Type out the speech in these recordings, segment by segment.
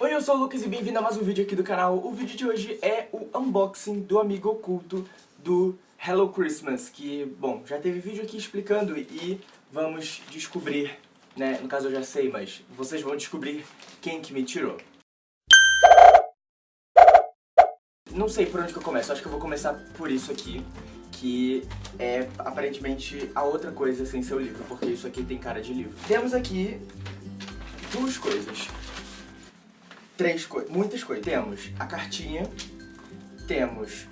Oi, eu sou o Lucas e bem-vindo a mais um vídeo aqui do canal. O vídeo de hoje é o unboxing do amigo oculto do Hello Christmas, que, bom, já teve vídeo aqui explicando e vamos descobrir, né, no caso eu já sei, mas vocês vão descobrir quem que me tirou. Não sei por onde que eu começo, acho que eu vou começar por isso aqui, que é aparentemente a outra coisa sem ser o livro, porque isso aqui tem cara de livro. Temos aqui duas coisas três coisas, muitas coisas. Temos a cartinha, temos,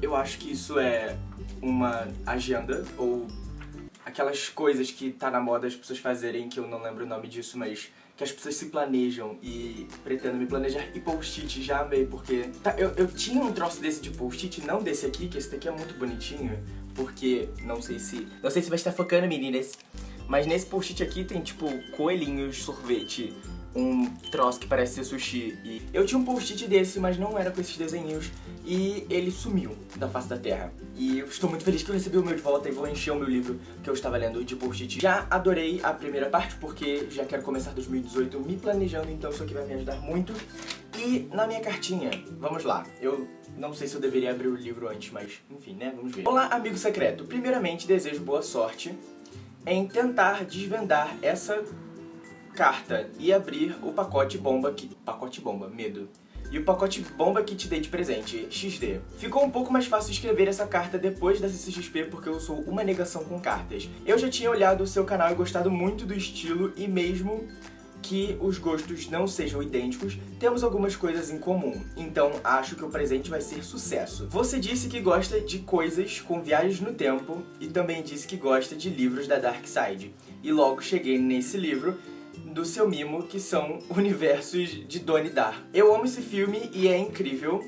eu acho que isso é uma agenda, ou aquelas coisas que tá na moda as pessoas fazerem, que eu não lembro o nome disso, mas que as pessoas se planejam e pretendo me planejar. E post-it, já amei, porque... Tá, eu, eu tinha um troço desse de post-it, não desse aqui, que esse daqui é muito bonitinho, porque não sei se... Não sei se vai estar focando, meninas, mas nesse post-it aqui tem, tipo, coelhinhos, sorvete, um troço que parece ser sushi. E eu tinha um post-it desse, mas não era com esses desenhinhos. E ele sumiu da face da terra. E eu estou muito feliz que eu recebi o meu de volta e vou encher o meu livro que eu estava lendo de post-it. Já adorei a primeira parte, porque já quero começar 2018 me planejando, então isso aqui vai me ajudar muito. E na minha cartinha, vamos lá, eu não sei se eu deveria abrir o livro antes, mas enfim, né, vamos ver. Olá, amigo secreto. Primeiramente, desejo boa sorte em tentar desvendar essa carta e abrir o pacote bomba que... Pacote bomba, medo. E o pacote bomba que te dei de presente, XD. Ficou um pouco mais fácil escrever essa carta depois da CCXP porque eu sou uma negação com cartas. Eu já tinha olhado o seu canal e gostado muito do estilo e mesmo que os gostos não sejam idênticos, temos algumas coisas em comum, então acho que o presente vai ser sucesso. Você disse que gosta de coisas com viagens no tempo e também disse que gosta de livros da Dark Side. E logo cheguei nesse livro do seu mimo, que são universos de Donnie Dar. Eu amo esse filme e é incrível.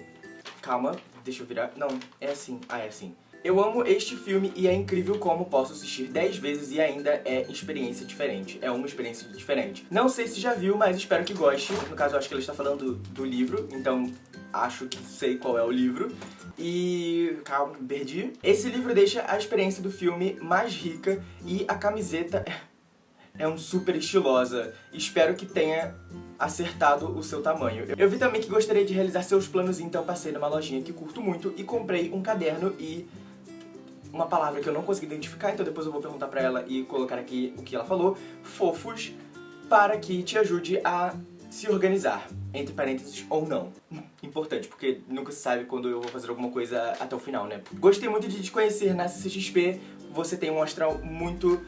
Calma, deixa eu virar. Não, é assim. Ah, é assim. Eu amo este filme e é incrível como posso assistir 10 vezes e ainda é experiência diferente. É uma experiência diferente. Não sei se já viu, mas espero que goste. No caso, acho que ele está falando do livro, então acho que sei qual é o livro. E... calma, perdi. Esse livro deixa a experiência do filme mais rica e a camiseta é um super estilosa. Espero que tenha acertado o seu tamanho. Eu vi também que gostaria de realizar seus planos, então passei numa lojinha que curto muito e comprei um caderno e uma palavra que eu não consegui identificar, então depois eu vou perguntar pra ela e colocar aqui o que ela falou, fofos, para que te ajude a se organizar, entre parênteses, ou não. Importante, porque nunca se sabe quando eu vou fazer alguma coisa até o final, né? Gostei muito de te conhecer na CCXP, você tem um astral muito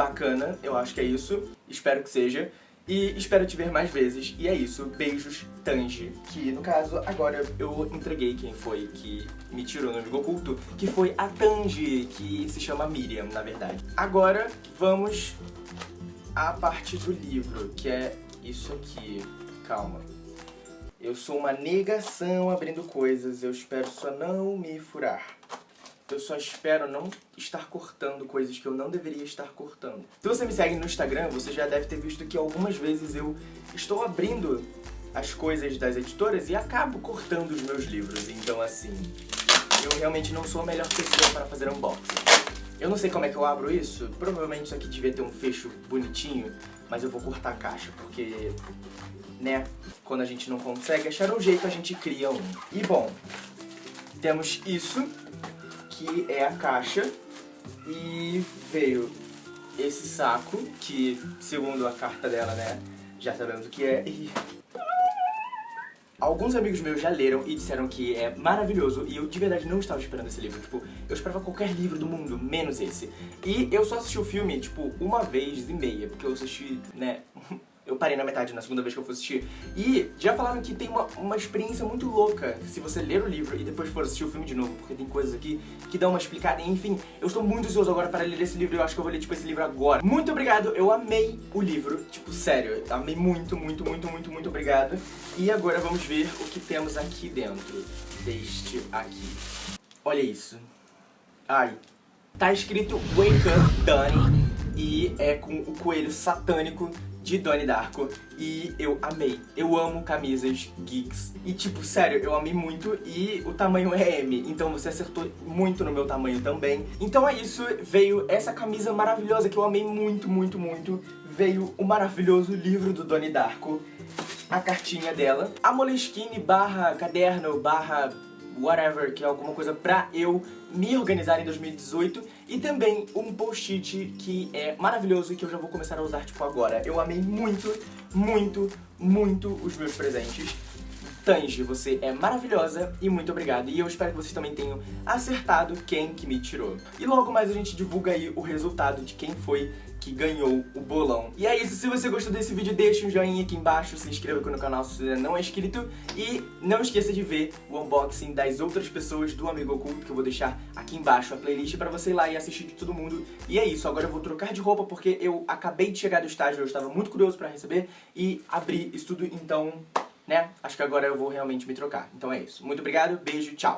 bacana, eu acho que é isso, espero que seja. E espero te ver mais vezes. E é isso, beijos, Tanji. Que, no caso, agora eu entreguei quem foi que me tirou no amigo oculto, que foi a Tanji, que se chama Miriam, na verdade. Agora, vamos à parte do livro, que é isso aqui. Calma. Eu sou uma negação abrindo coisas, eu espero só não me furar. Eu só espero não estar cortando coisas que eu não deveria estar cortando. Se você me segue no Instagram, você já deve ter visto que algumas vezes eu estou abrindo as coisas das editoras e acabo cortando os meus livros. Então, assim, eu realmente não sou a melhor pessoa para fazer unboxing. Eu não sei como é que eu abro isso, provavelmente isso aqui devia ter um fecho bonitinho, mas eu vou cortar a caixa, porque, né, quando a gente não consegue achar um jeito, a gente cria um. E, bom, temos isso, aqui é a caixa e veio esse saco, que segundo a carta dela, né, já sabemos o que é. E... Alguns amigos meus já leram e disseram que é maravilhoso e eu de verdade não estava esperando esse livro, tipo, eu esperava qualquer livro do mundo, menos esse. E eu só assisti o filme, tipo, uma vez e meia, porque eu assisti, né, eu parei na metade na segunda vez que eu fui assistir. E já falaram que tem uma, uma experiência muito louca se você ler o livro e depois for assistir o filme de novo, porque tem coisas aqui que dão uma explicada. Enfim, eu estou muito ansioso agora para ler esse livro eu acho que eu vou ler, tipo, esse livro agora. Muito obrigado, eu amei o livro, tipo, sério, amei muito, muito, muito, muito, muito obrigado. E agora vamos ver o que temos aqui dentro deste aqui. Olha isso. Ai. Tá escrito Wake Up Dani e é com o coelho satânico de Donnie Darko e eu amei. Eu amo camisas geeks. E tipo, sério, eu amei muito e o tamanho é M, então você acertou muito no meu tamanho também. Então é isso, veio essa camisa maravilhosa que eu amei muito, muito, muito. Veio o maravilhoso livro do Donnie Darko. a cartinha dela, a Moleskine barra caderno barra whatever, que é alguma coisa pra eu me organizar em 2018 e também um post-it que é maravilhoso e que eu já vou começar a usar tipo agora. Eu amei muito, muito, muito os meus presentes. Tange, você é maravilhosa e muito obrigado. E eu espero que vocês também tenham acertado quem que me tirou. E logo mais a gente divulga aí o resultado de quem foi que ganhou o bolão. E é isso, se você gostou desse vídeo, deixa um joinha aqui embaixo, se inscreva aqui no canal se você não é inscrito e não esqueça de ver o unboxing das outras pessoas do Amigo Oculto, que eu vou deixar aqui embaixo a playlist pra você ir lá e assistir de todo mundo. E é isso, agora eu vou trocar de roupa porque eu acabei de chegar do estágio, eu estava muito curioso pra receber e abrir isso tudo, então né? Acho que agora eu vou realmente me trocar. Então é isso. Muito obrigado, beijo, tchau!